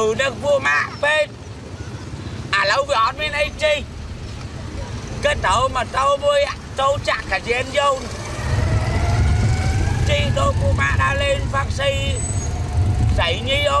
ừ ដឹកពួកម៉ាក់ពេកឥឡូវវាអត់មានអីជីគិតទៅម៉ូតូមួយចូលចាក់កាយានយន្តជីដូចពួកម៉ាក់ដើរលេងហ្វាក់ស៊ីស្រីញីអូ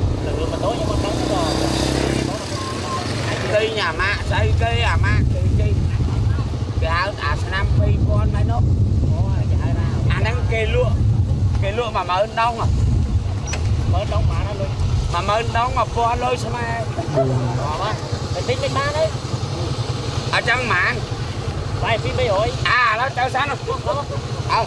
ទៅមកមើលមកខាងអាឆ្លើយហើយស្មានអាឆ្កោតអានេះដូចគ្នាទៅចេះណាអញមើលមកបាច់អឺម៉ូតូអឺទៅឃ្លាំងម៉ូតូម៉ូតូមួយគេលក់ប៉ុន្មានទេទៅម៉ូតូខ្ញុំមកដឹងទៅគេញ៉ាម៉ាក់ស្អីគេអាម៉ាក់គេជិះគេហៅអាឆ្នាំ2000ហើយនោះអូគេហៅថាអាហ្នឹងគេលក់គេលក់10000ដងមើលដងបានហើយលុយ10000ដង1000លុយស្មើអត់បាទតិចតិចបានហើយអញ្ចឹងហ្មងបាយពី300អាឥឡូវទៅសិនអើ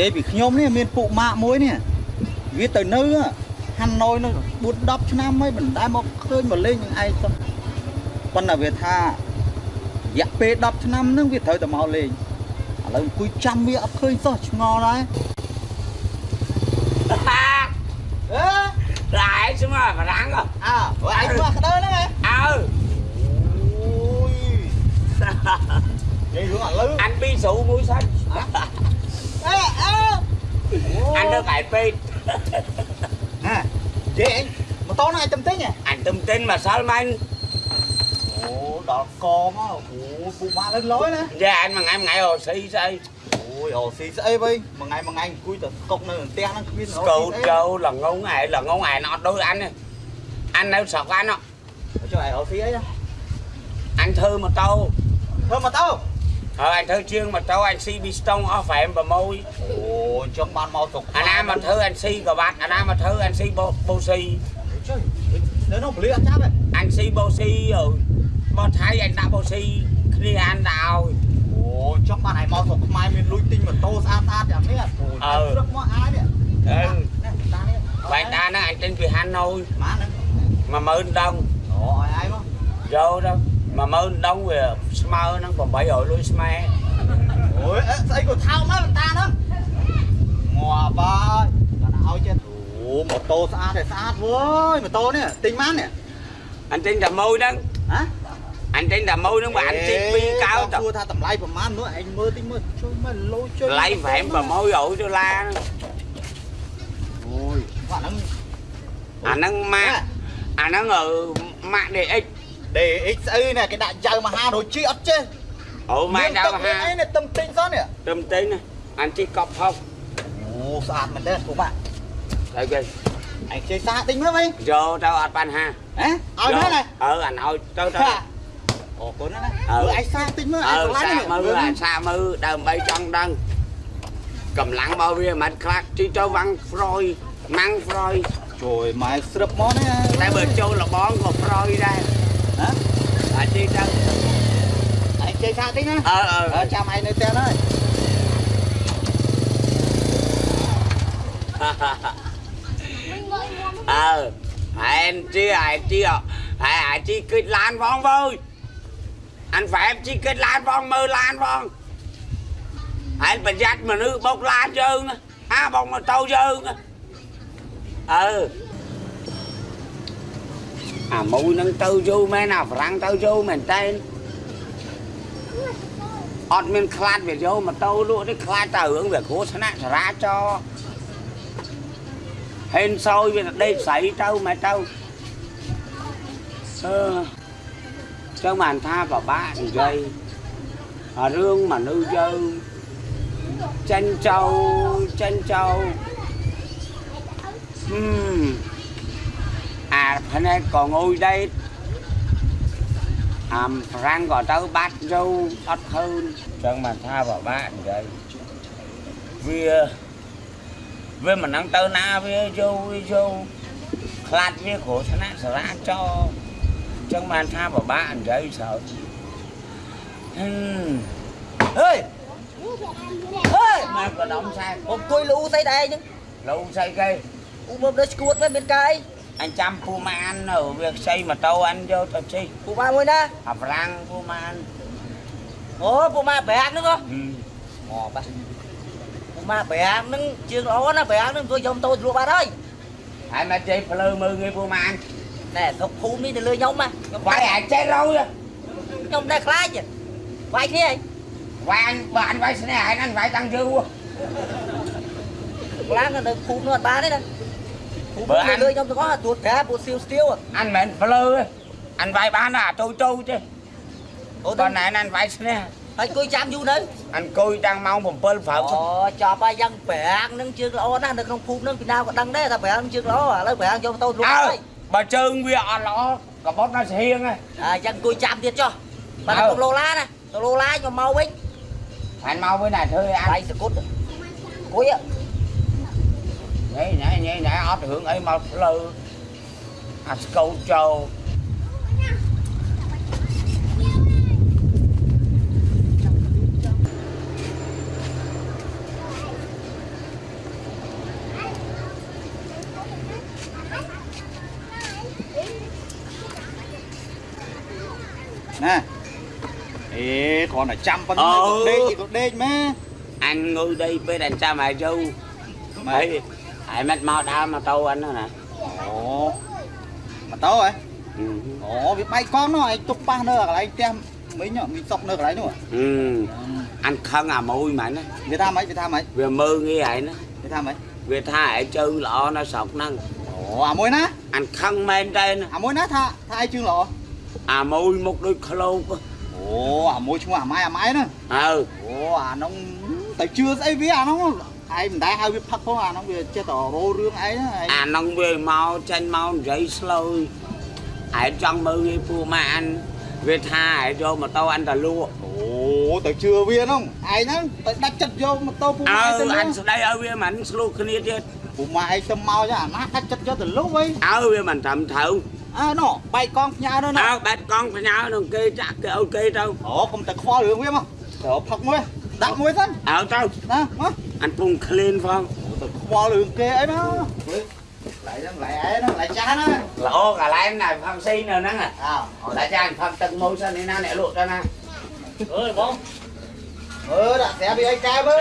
យាយពីខ្ញុំនេះមានពួកម៉ាក់មួយនេះវាទៅនៅហាន់ណយនោះ4 10ឆ្នាំហើយមិនដែលមកឃើញមកលេងនឹងឯងសោះប៉ុន្តែវាថារយៈពេល10ឆ្នាំហ្នឹងវាត្រូវតែមកលេងឥឡូវអង្គុយចាំវាអត់ឃើញសោះឆ្ងល់ដែរហាអឺ lại xuống mà mà rắn rồi អើឯងមកក្តៅហ្នឹងហ៎ ừ អូយនិយាយរឿងឥឡូវ anh bi sụ mũi xanh អើអើ anh nó phải bi ណានិយាយឯ ងម៉ូតូហ្នឹងឯងទំទិញហ៎ anh tung tin mà sao mà anh អូដល់កមកអូពួកម៉ាក់ lên lối ណា ra anh mà ngày ngày rồi xì xì អូយអូស៊ីស្អីវិញមួយថ្ងៃមួយថ្ងៃអង្គុយតែស្កុកនៅផ្ទះហ្នឹងគ្មានអូ cầu cầu là ngôn ngại là ngôn ngại nó đôi anh này anh đâu sọc anh đó ចុះឯអូស៊ីអីណា anh thư mà tao ធ្វើម៉ូតូ ờ anh thư chiên mà cháu anh si bị stone off em và môi. Ồ trong ban mau tục anh nam mà thư anh si cờ bạc anh nam mà thư anh si bô bô si. Nếu nó bự anh chấp vậy anh si bô si rồi bò thấy anh đã bô si khi anh đào. Ồ trong ban này mau tục mai mình lui tinh mà tô xa xa đẹp thế à. Ờ rất ừ. mọi ai đấy. Ừ. Ta nó anh trên vì hà nội mà mơn đông. Ồ ai quá. Vô đâu. 10000ដងវាស្មើនឹង800លុយស្មែអូយស្អីក៏ថោកមកតាហ្នឹងងាប់ហើយគាត់ឲ្យចិត្តអូម៉ូតូស្អាតតែស្អាតវ៉យម៉ូតូនេះទិញបាននេះអញទិញតែម៉ូយហ្នឹងហ៎អញទិញតែម៉ូយហ្នឹងបើអញទិញ2កោតសួរថាតម្លៃប្រមាណមើលឯងមើលទិញមើលជួយមើលឡូជួយតម្លៃប្រហែល800ដុល្លារអូយអាហ្នឹងអាហ្នឹងម៉ាក់អាហ្នឹងម៉ាក់ DX DX ស្អីនេះគេដាក់ចៅមហាដូចជីអត់ចេះ ồ mai ទឹក đâu មានអី ha នេះទឹមទិញសោះនេះ tùm tin nè anh chỉ cọp không អូស្អាតមែនទេពួកម៉ាក់ rồi kì ឯងខ្ចីសាទិញមើលវិញ vô đâu anh pan ha ហ៎ឲ្យមើលណា ờ anh thôi tới ហា tới អរគុណណាស់អើមើលឯងសាទិញមើលឯង ờ ឆ្លាញ់ xa នេះ mư là xa mư ដើម្បីចង់ដឹងកម្លាំងរបស់វាមិនខ្លះទីទៅវាំង Freud ម៉ាំង Freud ជួយម៉ែស្រឹបមកនេះតែបើចូលលបងក៏ Freud ដែរហ៎ និយាយថាតិចណាអើអើអើចាំឯងនៅផ្ទះហើយអើហែនជាហែនជាហែអាជីគិតឡានផងវើយអានហ្វែមជីគិតឡានផងមើលឡានផង អាបុកម៉ូតូយើងណាអើអាមួយនឹងទៅយូរមែនអាហ្វ្រាំងទៅយូរមែនតើអត់មានខ្លាចវាយកម៉ូតូលក់នេះខ្លាចតែរឿងវាគ្រោះថ្នាក់ចរាចរណ៍ហេនសោយវាទៅដេកស្រីទៅមកទៅអឺចឹងបានថាបបាក់និយាយអារឿងមនុស្សយើងចិនចៅចិនចៅហឹម អាផ្នែកក៏ងុយដែរអាមប្រាំងក៏ទៅបាត់ទៅអត់ឃើញចឹងបានថាបបាក់និយាយវាវាមិននឹងទៅណាវាយកវាយកខ្លាចវាគ្រោះថ្នាក់សារាចរណ៍អញ្ចឹងបា នថាពិបាកនិយាយស្រើហឹមអើយអើយមកកដំសែผมគួយលូស្អីដែរហ្នឹងលូស្អីគេឧមកដល់ឈួតវិញមានកាយអញចាំពូម៉ាននៅវាខ្ចីម៉ូតូអញយកទៅជិះពូម៉ាមួយណាអាប្រាំងពូម៉ានអូពូម៉ាប្រាក់ហ្នឹងហ៎ហឹមអូបាទពូម៉ាប្រាក់ហ្នឹងជើងល្អណាប្រាក់ហ្នឹង tôi យកតូចលក់បាត់ហើយហើយមកជិះភ្លើមើលងាយពូម៉ានណែសុកភូមិនេះទៅលើខ្ញុំណាខ្ញុំវាយអាចចេះរយខ្ញុំដែរខ្លាចវាយគ្នាហីវាយអញបើអញវាយស្នេះហើយអញវាយតាំងយូរខ្លាំងនៅភូមិនោះអត់បានទេណាភូមិ បើអាទៅនលើខ្ញុំទាំងអស់ទួតប្រាពួតសៀវស្ទៀវអញមិនមែនភ្លើទេអញវាយបានតែអាតូចតូចទេអូបើទៅណែនអញវាយស្នេះហើយគួយចាំយូរនៅអញអង្គុយតាំងម៉ោង7ព្រឹកអូចប់ហើយយ៉ាងប្រាក់ហ្នឹងជើងល្អណាស់នៅក្នុងភូមិហ្នឹងពីណាក៏ដឹងដែរថាប្រាក់ហ្នឹងជើងល្អឥឡូវប្រាក់យកតូចលក់អើហើយបើជើងវាអត់ល្អកបត់នៅស្ហៀងហ្នឹងអាយ៉ាងគួយចាំទៀតចុះបើអើទៅឡូឡាណាទៅឡូឡាខ្ញុំមកវិញអញមកវិញតែធ្វើឲ្យអញដៃសគុតគួយញ៉ៃញ៉ៃញ៉ៃញ៉ៃអត់រឿងអីម កផ្លូវអាស្កូតចូលណាអេគ្រាន់តែចាំប៉ុណ្ណឹងក៏ដេកក៏ដេកម៉ែអញងុយ ដីពេលអញចាំឲ្យយូរហើយហើយមិនមកដើរម៉ូតូអញហ្នឹងណាអូម៉ូតូហ៎អូវាបែកកង់នោះឯងទុកប៉ះនៅកន្លែងផ្ទះមិញមីសុកនៅកន្លែងនោះហឹមអញខឹងអាមួយមែនណាវាថាម៉េចវាថាម៉េចវាមើងងាយហើយណាវាថាម៉េចវាថាឯងជើងល្អនៅស្រុកហ្នឹងអូអាមួយណាអញខឹងមែនតើអាមួយណាថាថាឯងជើងល្អអាមួយមុខដូចឃ្លោកអូអាមួយឈ្មោះអាម៉ៃអាម៉ៃហ្នឹងអើអូអានោះទៅជឿស្អីវាអានោះ ឯងមិនដែលហៅវាផឹកផងអានោះវាចេះតែរោរឿងឯងណាឯងអាហ្នឹងវាមកចាញ់មកនិយាយស្លោយឯងចង់មើលងាយពូម៉ាអានវាថាឯងយកម៉ូតូអានតលក់អូទៅជឿវាហ្នឹងឯងហ្នឹងទៅដាច់ចិត្តយកម៉ូតូពូអើម៉ាទៅលអានក់ស្ដីឲ្យវាមិនស្លូគ្នាទៀតពូម៉ាឯងទៅមកចាអាណាដាច់ចិត្តយកទៅលក់វិញអើវាមិនត្រឹមត្រូវអើណោះបែកកង់ផ្ញើនោះអើណាបែបកង់ផ្ញើនឹងគេចាក់គេឲ្យគេទៅអូកុំតែខ្វល់រឿងវាមកទៅផឹកមួយដាក់មួយសិនអើទៅណាមក អានពងក្លៀនផងទៅខ្វល់រឿងគេអីមកឡៃហ្នឹងឡៃឯហ្នឹងឡៃចាស់ណាល្អកន្លែងណាផឹកស៊ីនៅហ្នឹងអើតែចាញ់ផឹកទឹកមួយសិននេះណាអ្នកលក់ទៅណាអើយបងមើលដាក់ស្រាប់វាអីកែមើ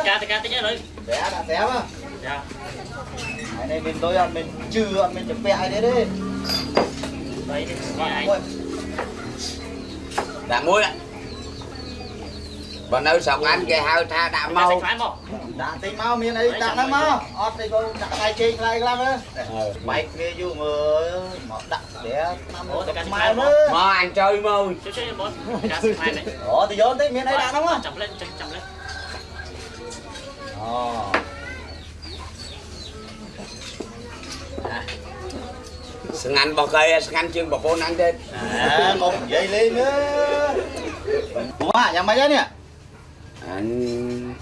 ប់ដាក់ស្រាប់ហ៎ចាហើយនេះមានលុយអត់មានជឿអត់មានចម្ពាក់អីទេទេបីនេះស្វាយមួយដាក់មួយបើនៅស្រុកអានគេហៅថាដាក់មកមកខ្លាញ់មកដាក់តិចមកមានអីដាក់ហ្នឹងមកអត់ទេកូនដាក់ខ្លាយជេងខ្លាយខ្លាំងទេបែកគ្នាយូរមើលមកដាក់ស្រាប់ឆ្នាំមកទៅម៉ែមើលមកអញជួយមកជួយជួយបងការស្វាយនេះអូទៅយកតិចមានអីដាក់ហ្នឹងមកចាំលេងចាំលេងអូស្ងាត់របស់គេស្ងាត់ជាងប្រពន្ធអញទេអើកុំនិយាយលេងមើលពូម៉ាយ៉ាងម៉េចហើយនេះ អញ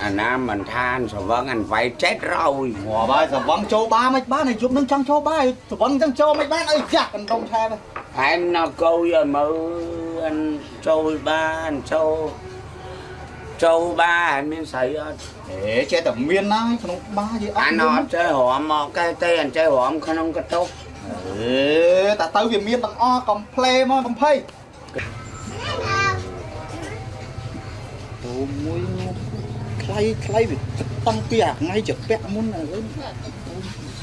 អាណាមិនថានស្រវឹងអញវាយចេតរយងាប់ហើយសវឹងចូលបាមិនបានហើយយប់នឹងចង់ចូលបាហើយសវឹងចឹងចូលមិនបានអីចាក់កណ្ដុំថែមហើយណកោយឲ្យមើលអញចូលបានចូលចូលបាអត់មានស្រីអត់ហេចេះតែមានណាក្នុងបាយអត់អានអត់ចេះរំមកកែទេអត់ចេះរំក្នុងកតុកហេតែទៅវាមានទាំងអស់កំ pl េមកកំភៃអូមួយ ខ្លៃខ្លៃវាតាំងពីអាថ្ងៃជាពាក់មុនឥឡូវ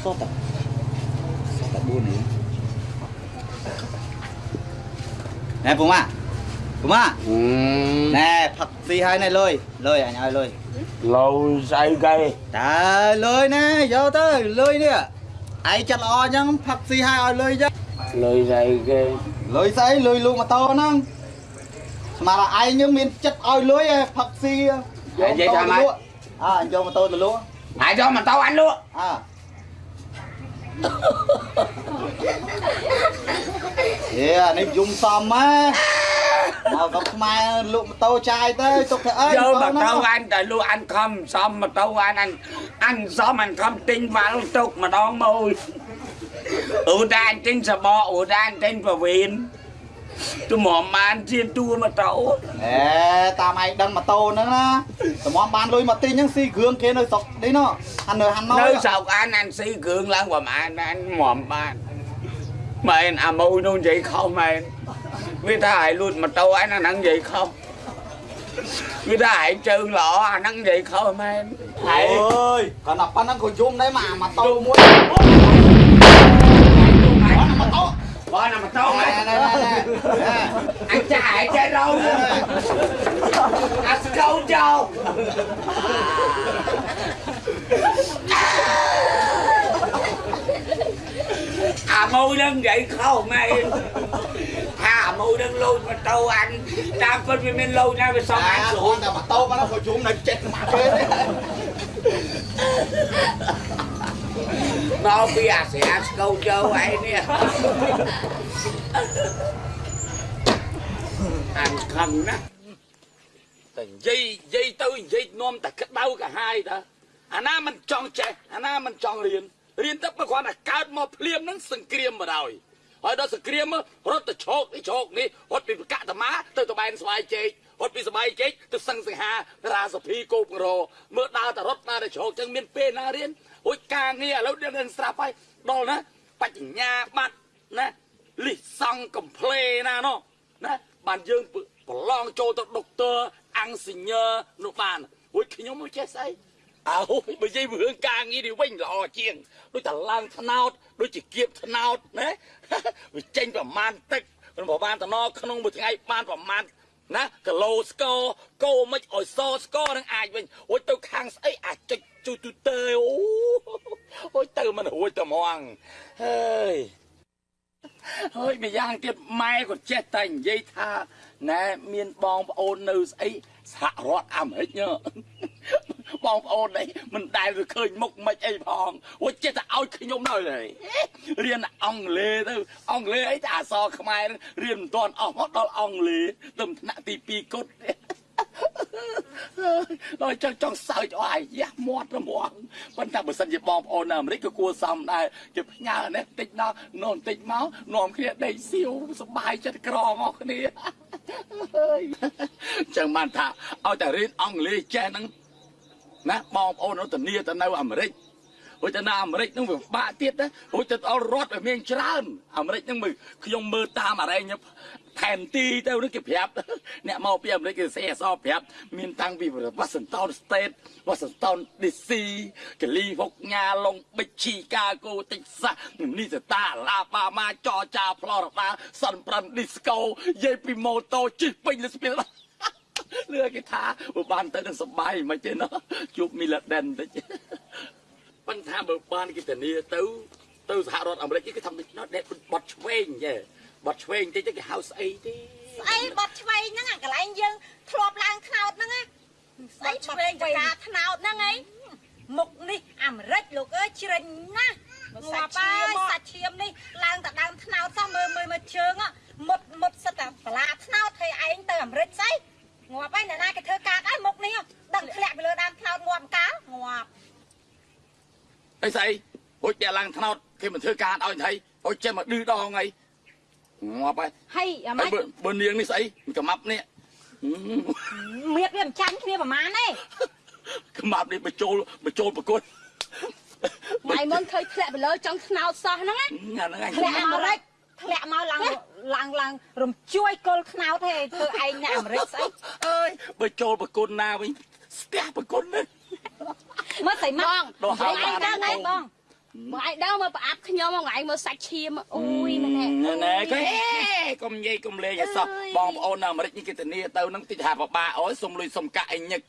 សតតែសតតែ4នេះណែពូម៉ាពូម៉ាអឺណែផឹកស៊ីហើយណែលុយលុយអញឲ្យលុយលោស្អីគេតើលុយណែយកទៅលុយនេះឯងចិត្តល្អអញ្ចឹងផឹកស៊ីហើយឲ្យលុយចឹងលុយស្អីគេលុយស្អីលុយលូកម៉ូតូហ្នឹងស្មានថាឯងយើងមានចិត្តឲ្យលុយឯងផឹកស៊ី យកម៉ូតូទៅលក់អើអញយកម៉ូតូទៅលក់ហើយយកមកតោអញលក់អើហេអានេះយំសំម៉ែមកកំខ្មែរលក់ម៉ូតូចាយទៅទុកទៅអីយកមកហ្នឹងតោអញតែលក់អញខំសំមកតោអញអញអញសំអញខំទិញបាល់ទុកម្ដងមួយអូតាអញទិញសបកអូតាអញទិញប្រវីន ទៅមកបានជាតួមកតោអេតាមឯងដឹងម៉ូតូហ្នឹងណាតម្រាំបានលុយមកទិញហ្នឹងស៊ីគ្រឿងគេនៅស្រុកនេះណោះហាន់នៅហាន់ណោនៅស្រុកអញអញស៊ីគ្រឿងឡើងប្រហែលអញមកបានមែនអាម៉ូនោះនិយាយខុសមែនវាថាឲ្យលួចម៉ូតូអញអាហ្នឹងនិយាយខុសវាថាឲ្យជើងល្អអាហ្នឹងនិយាយខុសមែនហើអយើយគាត់ដល់ប៉ុណ្ណឹងក៏យំដែរមកអាម៉ូតូមួយម៉ូតូ បងណាម៉ូតូណែណែណែណែអញចាឲ្យចេះរោអាស្កូចោអាម៉ូនឹងនិយាយខុសមែនថាអាម៉ូនឹងលូចម៉ូតូអញតាមពិតវា មានលូចណាវាសងអញស្រួលតែម៉ូតូប៉ុណ្ណឹងក៏យំនៅចិត្តមកគេមកពីអាស្រាស្កូចោឯនេះអញខឹងណាស់តែនិយាយនិយាយទៅនិយាយនាំតែក្តៅកាហាយតាអាណាមិនចង់ចេះអាណាមិនចង់រៀនរៀនទៅបើគាត់តែកើតមកភ្លាមហ្នឹងសង្គ្រាមមកហើយហើយដល់សង្គ្រាមរត់ទៅឈោកនេះឈោកនេះរត់ពីកតមាទៅតបែនស្វាយជែករត់ពីស្វាយជែកទៅសឹងសង្ហារាសភីគោបរោមើលដើរតែរត់ដើរតែឈោកចឹងមានពេលណារៀន អូយការងារឥឡូវដឹងស្រាប់ហើយដល់ណាបញ្ញាបត្រណាលិះសង់កំ pl េណាណោះណាបានយើងប្រឡងចូលទៅដុកទ័រអង្គសញ្ញើនោះបានអូយខ្ញុំមិនចេះស្អីអើបើនិយាយពីរឿងការងារនេះវិញល្អជាងដូចតែឡើងថ្នោតដូចជាគៀបថ្នោតណាវាចេញប្រមាណទឹកប្រមាណតំណក្នុងមួយថ្ងៃបានប្រមាណណាគីឡូស្ករកោមិនអោយសស្ករនឹងអាចវិញអូយទៅខាងស្អីអាចចុច ជូទូទៅអូអូយទៅមិនរួចតែហ្មងហើយហើយម្យ៉ាងទៀតម៉ែក៏ចេះតែនិយាយថាណែមានបងប្អូននៅស្អីសហរដ្ឋអាមេរិកញ៉បងប្អូននេះមិនដែលទៅឃើញមុខមិនអីផងអូចេះតែឲ្យខ្ញុំនៅហើយរៀនអង់គ្លេសទៅអង់គ្លេសអីតែអក្សរខ្មែរហ្នឹងរៀនមិនទាន់អស់មកដល់អង់គ្លេសទៅថ្នាក់ទី2គត់ ដល់ចង់ចង់សើចអស់អាយ៉ាស់មាត់រមាស់ប៉ុន្តែបើសិនជាបងប្អូននៅអាមេរិកក៏គួរសមដែរជាផ្ញើនេះតិចដល់នោះតិចមកនាំគ្នាដេកសៀវសប្បាយចិត្តក្រងអស់គ្នាហើយចឹងបានថាឲ្យតែរៀនអង់គ្លេសចេះហ្នឹងណាបងប្អូននៅធានាទៅនៅអាមេរិកហួចទៅនៅអាមេរិកហ្នឹងវាពិបាកទៀតណាហួចទៅដល់រដ្ឋវាមានច្រើនអាមេរិកហ្នឹងមើលខ្ញុំមើលតាមអរេញ ផែនទីទៅនេះគេប្រាប់អ្នកមកពីអាមេរិកគេសេះអសរប្រាប់មានតាំងពី Washington State Washington DC កាលីហ្វុកញ៉ាឡុងប៊ិចឈីកាហ្គោតិចសាសនីសតាឡាបាម៉ាចរចាផ្លរដាសាន់ប្រាន់ឌីស្កូយាយពីម៉ូតូជិះពេញលើស្ពានលឿគេថាបើបានទៅនឹងសបាយមិនទេណោះជួបមីឡាដិនតិចប៉ុន្តែបើបានគេធានាទៅទៅសហរដ្ឋអាមេរិកគេធ្វើដូចនោះដែរបត់ឆ្វេងចេះ បត់ឆ្វេងតិចទៅគេហៅស្អីទេស្អីបត់ឆ្វេងហ្នឹងអាកន្លែងយើងធ្លាប់ឡើងថ្នោតហ្នឹងណាស្អីឆ្វេងចការថ្នោតហ្នឹងអីមុខនេះអាមេរិកលោកអើយជ្រិញណាស់ងាប់ហើយសាច់ឈាមនេះឡើងតែដើមថ្នោតសោះមើលមើលមើលជើងមុតមុតសិតតែបលាថ្នោតហើយឯងទៅអាមេរិកស្អីងាប់ហើយអ្នកណាគេធ្វើការហើយមុខនេះដឹងធ្លាក់ពីលើដើមថ្នោតងាប់កាលងាប់អីស្អីហួចតែឡើងថ្នោតគេមិនធ្វើការឲ្យថៃហួចចេះមកឌឺដងអី ងាប់ហើយហើយអាហើម៉េយចបើបើនាងនេះស្អីមិនកំាប់នេះមៀតវាមិនចាញ់គ្នាប្រហែលទេខ្មាប់នេះបញ្ចូលបញ្ចូលប្រកួតថ្ងៃមុនឃើញធ្លាក់ទៅលើចង់ថ្នោតសោះហ្នឹងណាអាហ្នឹងឯងធ្លាក់អាមេរិកធ្លាក់មកឡើងឡើងឡើងរំជួយកុលខ្នោតទេធ្វើឯងអ្នកអាមេរិកស្អីអើយបញ្ចូលប្រកួតណាវិញស្ទះប្រកួតនេះមើលស្អីមកដកហៅឯងបានដឹងហើយបង បងឯងដល់មកប្រអាប់ខ្ញុំមកថ្ងៃមើលសាច់ឈាមអូយណែណែណែគេកុំនិយាយកុំលេងឲ្យសោះបងប្អូននៅអាមេរិកនេះគេធានាទៅនឹងតិចថាបបាអូយសុំលុយសុំកាក់អីញឹក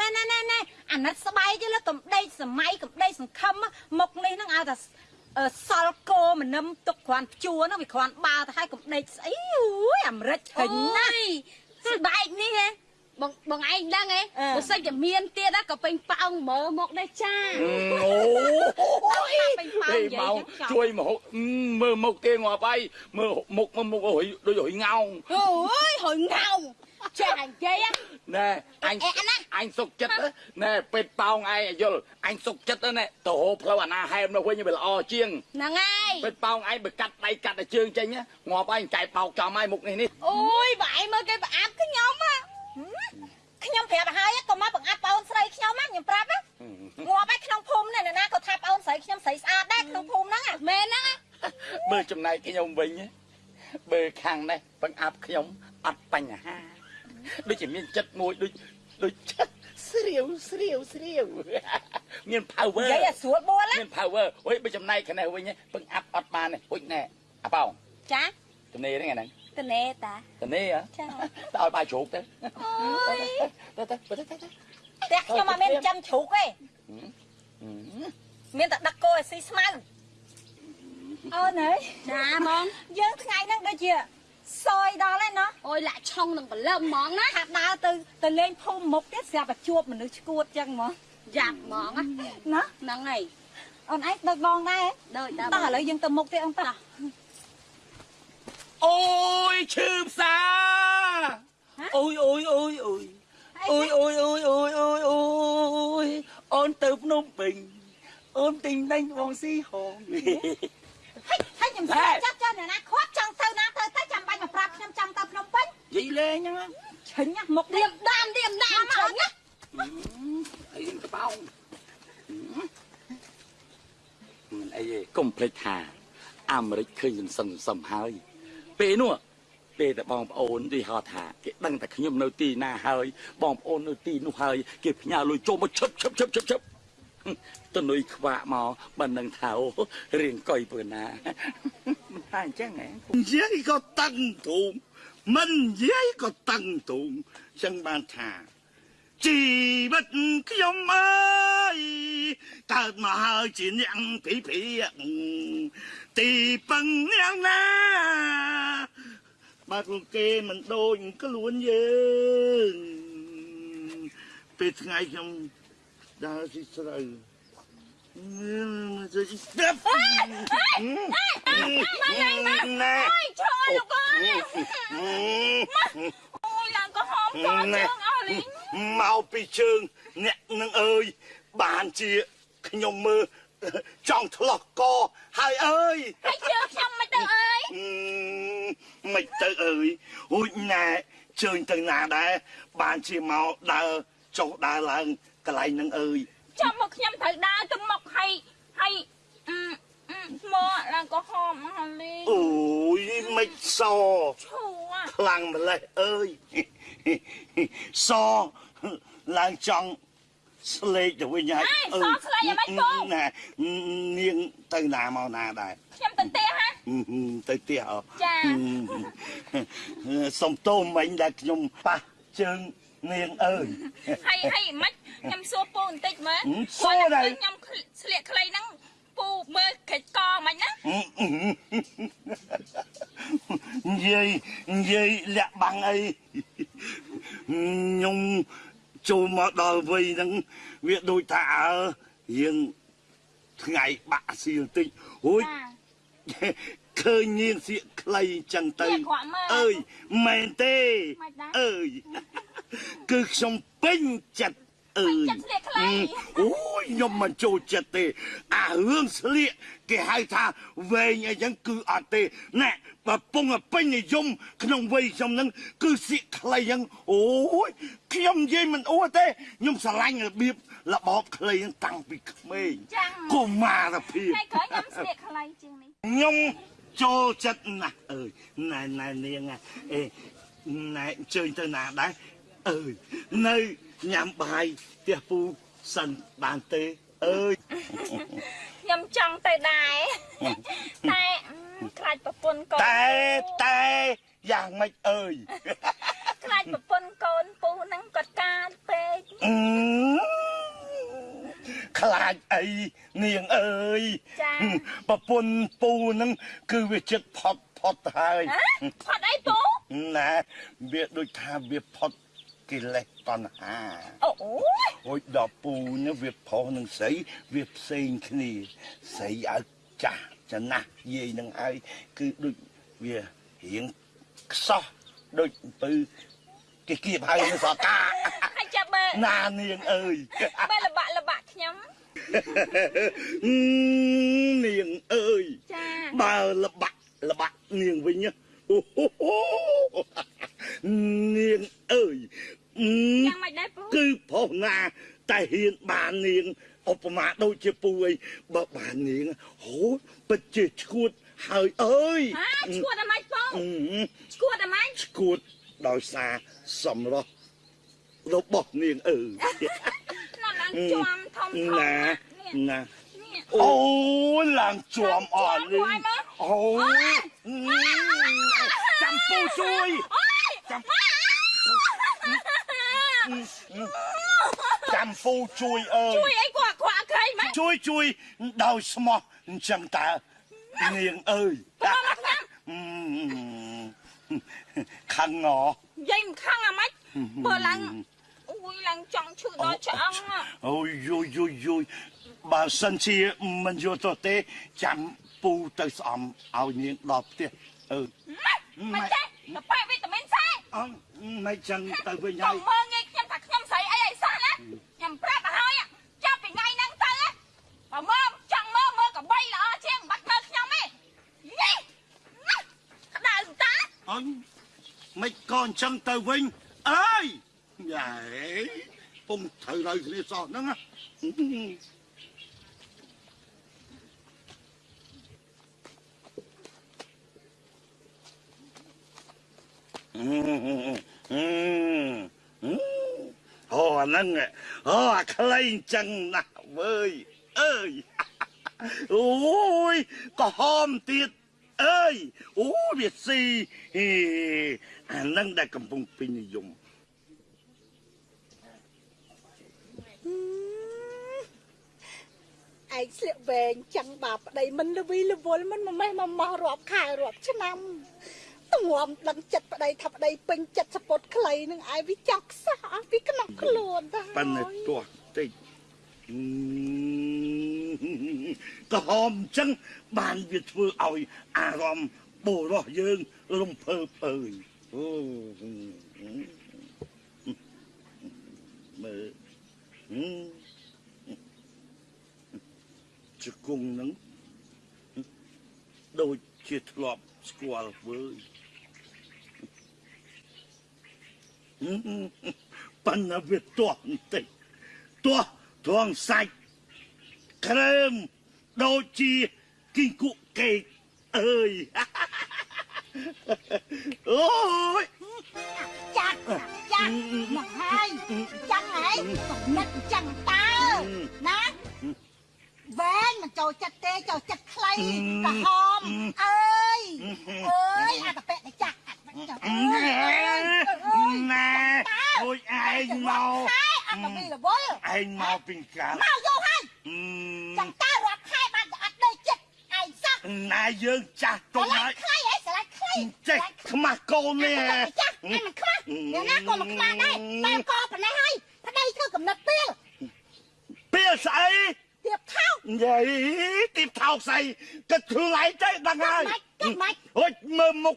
ណែណែណែណែអាណិតស្បែកទេលើកំដេកសម័យកំដេកសង្ឃឹមមុខនេះហ្នឹងឲ្យតែអឺសល់គោមនឹមទុកគ្រាន់ជួហ្នឹងវាគ្រាន់បាទៅឲ្យកំដេកស្អីអូយអាមេរិកហិញណាស់ស្បែកនេះហ៎ បងបងឯងដឹងហ៎អឺបើសិនជាមានទៀតណាក៏ពេញប៉ោងមើលមកដែរចាអូយពេញប៉ោងហេនិយាមកយចឹងចប់ជួយមកមើលមុខគេងាប់ហើយមើលមុខមុខអុយដូចអុយងោងអូយហើយងោងចានិយាយណែអញអញសុកចិត្តណែពេទ្យប៉ោងឯងយល់អញសុកចិត្តណែទៅហូរផ្លូវអាណាហែមនោះវិញវាល្អជាងហ្នឹងហើយពេទ្យប៉ោងឯងបើកាត់ដៃកាត់តែជើងចេញងាប់ឯងចែកប៉ោកចំហើយមុខនេះនេះអូយបងឯងមើលគេប្រអាប់ខ្ញុំហ៎ ខ្ញុំប្រាប់ឲ្យក៏មកបង្អាប់ប្អូនស្រីខ្ញុំណាខ្ញុំប្រាប់ណាងាប់ឯក្នុងភូមិនេះនរណាក៏ថាប្អូនស្រីខ្ញុំស្រីស្អាតដែរក្នុងភូមិហ្នឹងមែនហ្នឹងហ៎បើចំណែកខ្ញុំវិញបើខាងនេះបង្អាប់ខ្ញុំអត់បញ្ហាដូចជាមានចិត្តមួយដូចដូចចិត្តស្រាវស្រាវស្រាវមាន power និយាយឲ្យស្រួលបួលណាមាន power អុយបើចំណែកខាងនេះវិញពឹងអាប់អត់បានទេអុយណែអាប៉ោងចាទំនេរហ្នឹងហ្នឹង តនេតាទំនេរហ៎ចាទៅឲ្យបាយជ្រូកទៅអូយទៅទៅទៅទៅទៅផ្ទះខ្ញុំអត់មានចាំជ្រូកទេមានតែដឹកគោឲ្យស៊ីស្មៅអូនអើយចាបងយើងថ្ងៃហ្នឹងដូចជាសយដល់ហើយណោះអូយលាក់ឆុងនឹងបលឹមហ្មងណាថាដើរទៅទៅលេងភូមិមុខទៀតស្រាប់តែជួបមនុស្សឈួតចឹងហ្មងយ៉ាប់ហ្មងណាណាហ្នឹងហើយអូនឯងដឹកបងដែរដូចដល់តោះឥឡូវយើងទៅមុខទៀតអូនតោះ អូយឈឺផ្សាអូយអូយអូយអូយអូយអូយអូយអូយអូយអូយអូនទៅភ្នំពេញអូនទិញដេញបងស៊ីហងហើយហើយខ្ញុំស្គាល់ចាប់ចាស់អ្នកណាខាត់ចង់ទៅណាទៅទៅចាំបាច់មកប្រាប់ខ្ញុំចង់ទៅភ្នំពេញនិយាយលេងហ្នឹងឈិញណាមុខទៀនេះមដាមទៀមដាមឆុងណាអីកបោមិនអីទេកុំភ្លេចថាអាមេរិកឃើញសន្សំសន្សំហើយ ពេលនោះពេលតែបងប្អូនទីហៅថាគេដឹងតែខ្ញុំនៅទីណាហើយបងប្អូននៅទីនោះហើយគេផ្ញើលុយចូលមកឈឹបឈឹបឈឹបឈឹបឈឹបទៅនុយខ្វាក់មកបើនឹងថាអូរៀងកុយពើណាមិនថាអញ្ចឹងហ៎និយាយក៏តឹងទូមមិននិយាយក៏តឹងទូមចឹងបានថាជីវិតខ្ញុំអើយ កើតមកហើយជាអ្នកភីភីទីពឹងយ៉ាងណាបើពួកគេមិនដូចខ្លួនយើងពេលថ្ងៃខ្ញុំដើរស៊ីស្រូវទៅស្ដាប់ណែឆុងលោកអើយអូយឡើងក៏ហមក៏ជើងអស់លីងមកពីជើងអ្នកនឹងអើយបានជា ខ្ញុំមើលចង់ឆ្លោះកហើយអើយហើយជើងខ្ញុំមិនទៅអើយអឺមិនទៅអើយអូចណែជើញទៅណាដែរបានជាមកដើរចុះដើរឡើងកន្លែងនឹងអើយចាំមកខ្ញុំត្រូវដើរទៅមុខហើយហើយអឺអឺមកឡើងក៏ហមអស់លីងអូយមិនសឈួរខ្លាំងម្លេះអើយសឡើងចង់ ស្លេកទៅវិញហើយណែនាងទៅណាមកណាដែរខ្ញុំទៅផ្ទះហ่ะទៅផ្ទះអចាសុំទោសមិញដែលខ្ញុំប៉ះជើងនាងអើយហើយហើយមិនខ្ញុំសួរពូបន្តិចមើលហឹមសួរដែរខ្ញុំស្លៀកខ្លីហ្នឹងពូមើលកិច្ចកមិនណានិយាយនិយាយលាក់បាំងអីខ្ញុំ ចូលមកដល់វ័យហ្នឹងវាដូចថាអើរៀងថ្ងៃបាក់សៀលតិចអូយឃើញនាងសៀកខ្លីចឹងទៅសៀកក្រក់មើលអើយមែនទេមិនដែរអើយគឺខ្ញុំពេញចិត្ត អើយចិត្តស្លៀកខ្លីអូយខ្ញុំមិនចូលចិត្តទេ អារឿងស្លៀកគេហៅថាវែងអីចឹងគឺអត់ទេណែបើពងតែពេញនិយមក្នុងវ័យខ្ញុំហ្នឹងគឺសៀកខ្លីចឹងអូយខ្ញុំនិយាយមិនអួតទេខ្ញុំស្រឡាញ់របៀបរបបខ្លីហ្នឹងតាំងពីក្មេងចាំកុមារភាពថ្ងៃក្រោយខ្ញុំស្លៀកខ្លីជាងនេះខ្ញុំចូលចិត្តណាស់អើយណែណែនាងណាអេណែអញ្ជើញទៅណាដែរអើយនៅ ញ៉ាំបាយផ្ទះពូសិនបានទេអើយខ្ញុំចង់ទៅដែរតែអឺខ្លាចប្រពន្ធកូនតែតែយ៉ាងម៉េចអើយខ្លាចប្រពន្ធកូនពូហ្នឹងគាត់កាចពេកអឺខ្លាចអីនាងអើយចាប្រពន្ធពូហ្នឹងគឺវាចិត្តផុតផុតហើយហ៎ផាត់អីពូណាវាដូចថាវាផុត កិលេសតណ្ហាអូយអូយដល់ពូនេះវាប្រុសនឹងស្រីវាផ្សេងគ្នាស្រីឲ្យចាស់ចំណាស់យាយនឹងហើយគឺដូចវារៀងខ្សោះដូចពៅគេគៀបហើយនៅសកាហើយចាប់បើណានាងអើយបើលបាក់លបាក់ខ្ញុំនាងអើយចាបើលបាក់លបាក់នាងវិញណាអូហូហូ នាងអើយអឺយ៉ាងម៉េចដែរពូគឺប្រុសណាតែហ៊ានបាននាងឧបមាដូចជាពូអីបើបាននាងហូពិតជាឈួតហើយអើយហាឈួតអាម៉េចពូអឺឈួតអាម៉េចឈួតដោយសារសម្រស់របស់នាងអើយណាស់ឡើងជាប់ធំធំណានេះណានេះអូឡើងជាប់អត់នេះឡើងជាប់ហើយមើលអូចាំពូជួយចាំ ពូជួយអើយជួយអីគាត់គាត់អត់ក្រៃម៉េចជួយជួយដោយស្មោះអញ្ចឹងតើនាងអើយខឹងងយាយមិនខឹងអាម៉េចបើឡើងអូយឡើងចង់ឈឺដល់ឆ្អឹងហ៎អូយយយយយយបើសិនជាមិនយកទៅទេចាំពូទៅស្អំឲ្យនាងដល់ផ្ទះអើមិនចេះទៅប៉ែវីតាមីនសេអត់មិនចឹងទៅវិញកុហើំយមើងងាយខ្ញុំថាខ្ញុំស្រីអីអីសោះណា ខ្ញុំប្រាប់ទៅហើយចាប់ពីថ្ងៃហ្នឹងទៅបើមើលចង់មើលមើលកបីល្អជាងមិនបាច់មើលខ្ញុំទេយីក្តៅតាអញមិនក៏អញ្ចឹងទៅវិញអើយយ៉ាពុំត្រូវនៅគ្នាសោះហ្នឹងណាអូអា ហ្នឹងអូអាខ្លីអញ្ចឹងណាស់វើយអើយអូយក៏ហមទៀតអើយអូវាស៊ីហេអានឹងដែលកំពុងពេញនិយមឯងស្លៀកវែងចាំងបាប្តីមិនលវីលវល់មិនម៉េះមកម៉ោះរាប់ខែរាប់ឆ្នាំទ ងំដឹងចិត្តប្តីថាប្តីពេញចិត្តសពុតខ្លីនឹងឯងវាចង់ខ្សោះអស់ពីក្នុងខ្លួនទៅប៉ិនតែទាស់តិចអឺក៏ហមអញ្ចឹងបានវាធ្វើឲ្យអារម្មណ៍បុរសយើងរំភើបអើយអូមើលហឹមជង្គង់ហ្នឹងដូចជាធ្លាប់ស្គាល់វើយហឹម ប៉ិនតែវាទាស់បន្តិចទាស់ទ្រងសាច់ក្រើមដូចជាគីងគក់កេកអើយអូយចាក់ចាក់មកហើយចាំងហើយកំណត់ចាំងតើណាវែងមិនចូលចិត្តទេចូលចិត្តខ្លីក្រហមអើយអើយអាតពេកចាក់អើយ ណែអូយឯងមកហើយអត់ទៅលវល់ឯងមកពីកាលមកយកហើយចាំតើរាប់ខែបានអត់ដេកចិត្តឯងសោះណែយើងចាស់ទុំឆ្លាហើញ់យខ្លីហើយឆ្លាញ់ខ្លីចេះខ្មាស់កូននេះចាស់ឯងមិនខ្មាស់អ្នកណាក៏មិនខ្មាស់ដែរតែក៏ប៉ុណ្ណេះហើយប្តីធ្វើកំណត់ពេលពេលស្អីទៀបថោកយាយទីបថោកស្អីគិតខ្លួនឯងទៅដឹងហើយ ម៉េចគិតម៉េចអូយមើលមុខ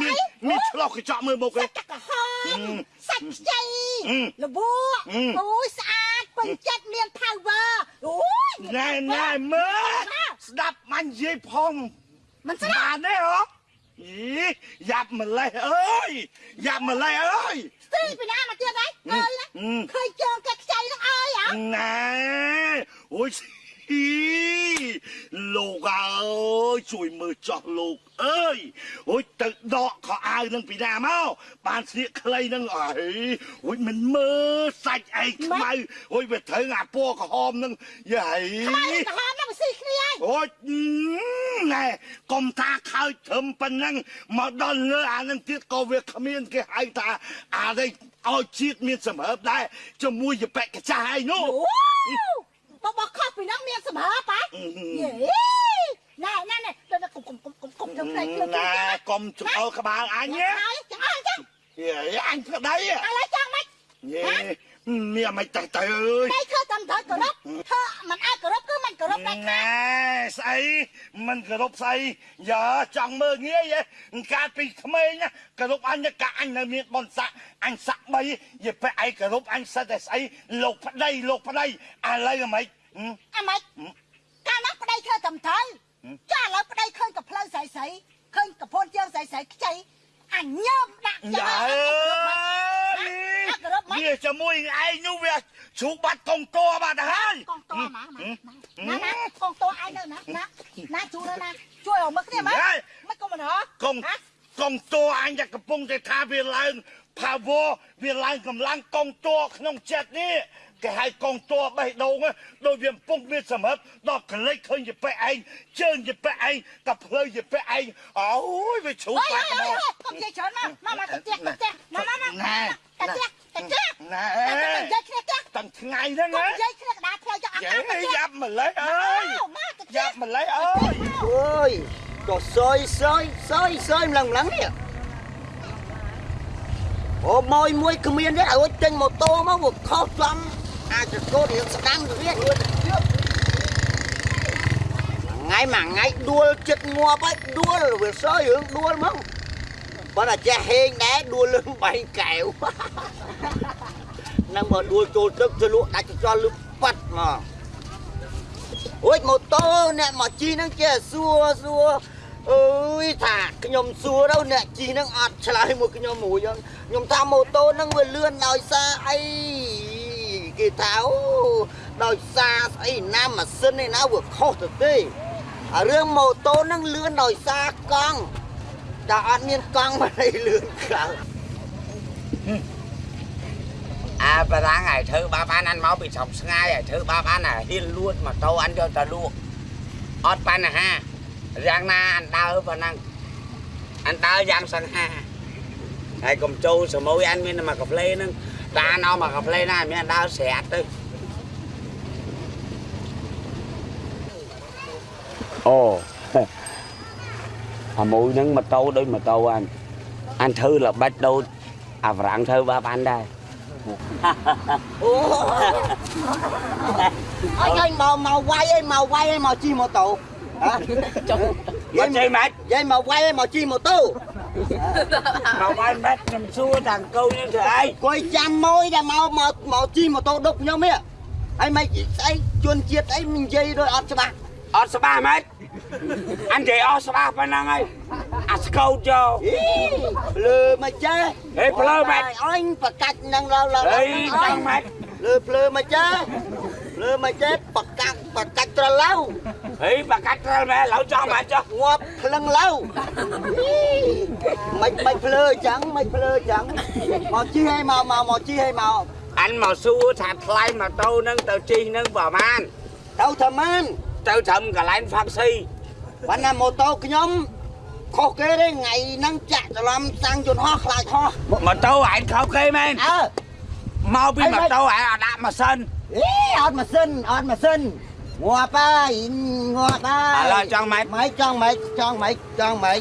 មានមានឆ្លោះកញ្ចក់មើលមុខឯសាងច់ទឹកក្រហមសាច់ខ្ចីអឺលបួអឺអូយស្អាតពេញចិត្តមាន power អូយណែណែមើលស្ដាប់អញនិយាយផងមិនស្ដាប់បានទេហ៎អីយ៉ាប់ម្លេះអើយយ៉ាប់ម្លេះអើយស្ទីពីណាមកទៀតហើយអើយណាអឺឃើញជើងកាត់ខ្ចីនឹងអើយហ៎ណែអូយអី លោកអើយជួយមើលចោះលោកអើយអូយទៅដកខោអាវនឹងពីណាមកបានស្លៀកខ្លីនឹងអីអូយមិនមើលសាច់ឯងខ្មៅអូយវាត្រូវអាពណ៌ក្រហមនឹងយាយខ្មៅក្រហមនឹងស៊ីគ្នាហើយអូយណែកុំថាខើចធំប៉ុណ្ណឹងមកដល់លើអានឹងទៀតក៏វាគ្មានគេហៅថាអានេះឲ្យជាតិមានសម្រើបដែរជាមួយយបិកចាស់ឯងនោះ អូបបខុសពីនឹងមានសម្រាប់ហ៎អឺយេណែណែណែទៅកុំកុំកុំកុំកុំទៅផ្លេចលើណែកុំចង្អុលក្បាលអញណាហើយចឹងអើចឹងយេអញប្តីឥឡូវចឹងមិនយេមានមិនទៅទៅអើយដៃធ្វើតាមត្រូវគោរពធ្វើមិនអាចគោរព គឺមិនគោរពដែរណែស្អីមិនគោរពស្អីយ៉ាចង់មើលងាយហ៎កាលពីក្មេងណាគោរពអញកាអញនៅមានបនស័កអញស័កបីយេបែឯងគោរពអញសិតតែស្អីលោកប្តីលោកប្តីឥឡូវហ្មងអាម៉េចកាលនោះប្តីធ្វើតាមត្រូវចាឥឡូវប្តីឃើញកផ្លូវស្រីស្រីឃើញកពន់ជើងស្រីស្រីខ្ចី អញញើមដាក់ចឹងយ៉ាអើគោរពមិនវាជាមួយឯងនោះវាជ្រូកបាត់កងតបាត់ទៅហើយកងតណាណាណាណាកងតឯងនៅណាណាណាជួយនៅណាជួយអស់មកគ្នាមើលមិនកុំមិនហ៎កងកងតអញតែកំពុងតែថាវាឡើង power វាឡើងកម្លាំងកងតក្នុងចិត្តនេះ គេហៅកងតបេះដូងដោយវាកំពុងមានសម្រាប់ដល់ក្លេចឃើញយពេឯងជើងយពេឯងក៏ផ្លូវយពេឯងអូយវាជ្រូកអើយបាត់អើមកយកុំនិយាយច្រើនមកមកមកទៅផ្ទះទៅផ្ទះមកមកមកណែទៅផ្ទះទៅផ្ទះណែតែនិយាយគ្នាផ្ទះតាំងថ្ងៃហ្នឹងកុំណានិយាយគ្នាកដាផ្លូវចង់អត់យេអត់ទៅផ្ទះយ៉ាប់ម្លេះអើយមកទៅផ្ទះយ៉ាប់ម្លេះអើយអើយក៏សយសយសយសយម្លឹងម្លឹងនេះអូមួយមួយគ្មានទេឲ្យចេញម៉ូតូមកវាខុសចំ អាចកោតរៀងស្ដាំទៅទៀតថ្ងៃមួយថ្ងៃដួលចិត្តងាប់ហើយដួលវាសយរឿងដួលមកបើតែចេះហេងដែរដួលលឹងបែងកែវនឹងមកដួលចូលទឹកទៅលក់ដាច់ចោលលឹកប៉ាត់មកអូយម៉ូតូអ្នកមកជីហ្នឹងចេះសួរសួរអើយថាខ្ញុំសួរទៅអ្នកជីហ្នឹងអត់ឆ្លើយមកខ្ញុំមួយហ្នឹងខ្ញុំថាម៉ូតូហ្នឹងវាលឿនដោយសារអី គេថាអូដោយសារស្អីណាម៉ាស៊ីនឯណាវាខុសទៅទេអារឿងម៉ូតូហ្នឹងលឿនដោយសារកង់តែអត់មានកង់មិនឲ្យលឿនខ្លាំងអាបារាំងឲ្យធ្វើបាបអានអានមកពីស្រុកស្ងាយឲ្យធ្វើបាបអានអាហ៊ានលួចម៉ូតូអានយកទៅលក់អត់បញ្ហាយ៉ាងណាអានដើរប៉ុណ្ណឹងអានដើរយ៉ាងសង្ហាហើយកុំចូលសមួយអានមានតែមកកាផ្លេហ្នឹង đá nó mà gặp lên này mới đau xẹt đi ồ. À mũi nắng mà tâu đấy mà tâu anh. Anh thư là bắt đâu? À rạng thư ba ban đây. Ôi ơi màu màu quay ấy màu quay ấy màu chi màu tụ. Hả? Vậy màu quay ấy màu chi màu tu មកមកវាយឲ្យមកវាយឲ្យមកជីម៉ូតូហ៎មកជ័យម៉េចយាយមកវាយឲ្យមកជីម៉ូតូមកបាយម៉េចខ្ញុំសួរតាំងកូននេះធ្វើអីគួយចាំមួយតែមកមកមកជីម៉ូតូដុកខ្ញុំនេះហើយមិនស្អីជួនជាតិអីនិយាយដូចអត់ច្បាស់អត់ស្បាម៉េចអញនិយាយអស់ស្បាប៉ុណ្ណឹងហើយអាស្កោតយកអីលើមកចេះហេភ្លើម៉េចអញប្រកាច់នឹងឡើយឡើយហេចង់ម៉េចលើភ្លើមកចេះលើមកចេះប្រកាច់ ប្រកាច់ត្រឡៅហេបកាច់ត្រូវម៉ែឡូវចង់ម៉េចចុះងាប់ភ្លឹងឡៅមិនមិនភ្លើអញ្ចឹងមិនភ្លើអញ្ចឹងមកជីឲ្យមកមកមកជីឲ្យមកអញមកសួរថាថ្លៃម៉ូតូហ្នឹងទៅជិះហ្នឹងប្រហែលទៅថាម៉ានទៅត្រឹមកន្លែងហ្វាក់ស៊ីបានណាម៉ូតូខ្ញុំខុសគេទេថ្ងៃហ្នឹងចាក់ច្រឡំសាំងយន្តហោះខ្លាចហោះម៉ូតូឯងខោគេមែនអើមកពីម៉ូតូឯងអត់ដាក់ម៉ាស៊ីនអេអត់ម៉ាស៊ីនអត់ម៉ាស៊ីន ងាប់ហើយងាប់ហើយឥឡូវចង់ម៉េចម៉េចចង់ម៉េចចង់ម៉េចចង់ម៉េច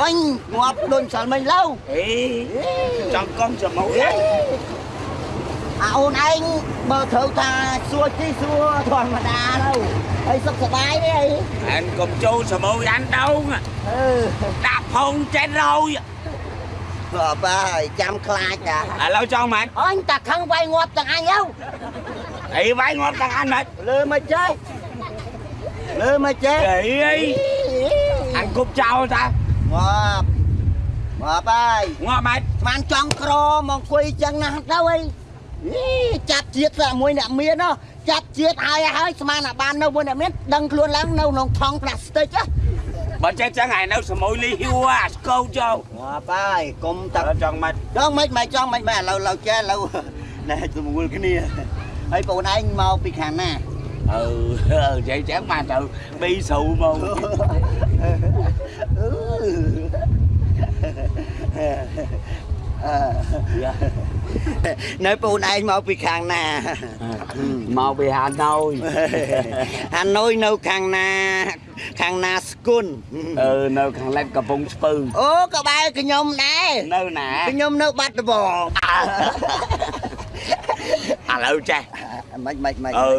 អញងាប់ដូចសាល់មិញឡូវហេចង់កុំជាមួយអញអាអូនឯងបើត្រូវថាសួរជីសួរធម្មតាទៅហើយសុខសប្បាយទេអីអញកុំចូលជាមួយអញដងអឺដាក់ផុងចេនរយងាប់ហើយចាំខ្លាចតាឥឡូវចង់ម៉េចអញតាខឹងវាយងាប់ទាំងអញទៅ អីវាយងាប់ទាំងអានមិនលើមកចេះលើមកចេះអីអីអញគប់ចោលតាងាប់ងាប់ហើយងាប់ម៉េចស្មានចង់ក្រមកអង្គុយចឹងណាស់ទៅអីចាប់ជាតិតែមួយអ្នកមានណោះចាប់ជាតិហើយហើយស្មានអាបាននៅមួយអ្នកមានដឹងខ្លួនឡើងនៅក្នុងថងផ្លាស្ទិកណាបើចេះចឹងឯនៅសមុយលីហ៊ូអាស្កូចូលងាប់ហើយកុំតាតើចង់ម៉េចចង់មិនមិនចង់មិនមិនឥឡូវឡូវចេះឥឡូវណែស្មូលគ្នា ហើយបងឯងមកពីខាងណាអឺអឺចេះចឹងបានទៅប៊ីស្រូវមកនៅបងឯងមកពីខាងណាមកពីហាណូយហាណូយនៅខាងណាខាងណាស្គុនអឺនៅខាងលិចកំពង់ស្ពឺអូក្បែរខ្ញុំដែរនៅណាខ្ញុំនៅបាត់ដំបង ឥឡូវចេះមិនមិនមិនអឺ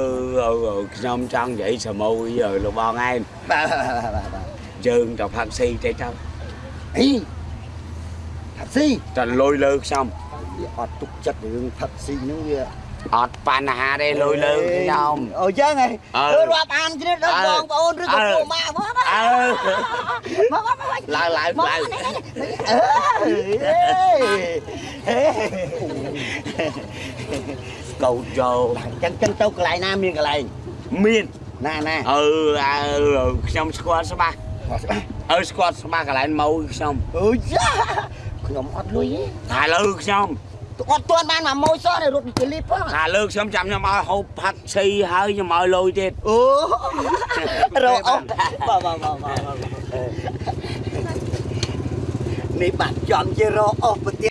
អឺអឺខ្ញុំចង់និយាយសមុយអើលោកបងឯងបាទបាទបាទយើងទៅផាក់ស៊ីតិចទៅអីផាក់ស៊ីតែលុយលើខ្ញុំវាអត់ទុកចិត្តរឿងផា ក់ស៊ីហ្នឹងវាអត់បញ្ហាទេលុយលើខ្ញុំអូចឹងហ៎អើអឺរាប់អានគ្នាដល់អើបងប្អូនឬក៏អើពូម៉ាក់មកមកអើមកមកមកឡើងឡើងមកឡើងអឺកោតចូលចឹងចឹងទៅកន្លែងណាមានកន្លែងមានណាណាអឺអើខ្ញុំស្គាល់ច្បាស់អើស្គាល់ច្បាស់កន្លែងមកខ្ញុំអូយ៉ាខ្ញុំអត់លុយថាលើខ្ញុំទេអត់ទាន់បានមកម៉ួយសោះរត់ពីលីផងថាលើខ្ញុំចាំខ្ញុំឲ្យហូបផាត់ស៊ីហើយខ្ញុំឲ្យលុយទៀតអូរកអស់បាទបាទបាទបាទនេះបាត់ចំជារកអស់ប្រទេស